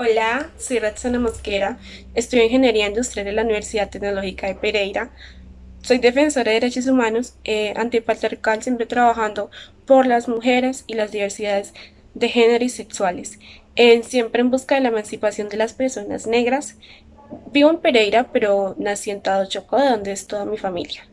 Hola, soy Roxana Mosquera, estudio Ingeniería Industrial de la Universidad Tecnológica de Pereira. Soy defensora de derechos humanos eh, antipatriarcal, siempre trabajando por las mujeres y las diversidades de género y sexuales, eh, siempre en busca de la emancipación de las personas negras. Vivo en Pereira, pero nací en Tado Chocó, donde es toda mi familia.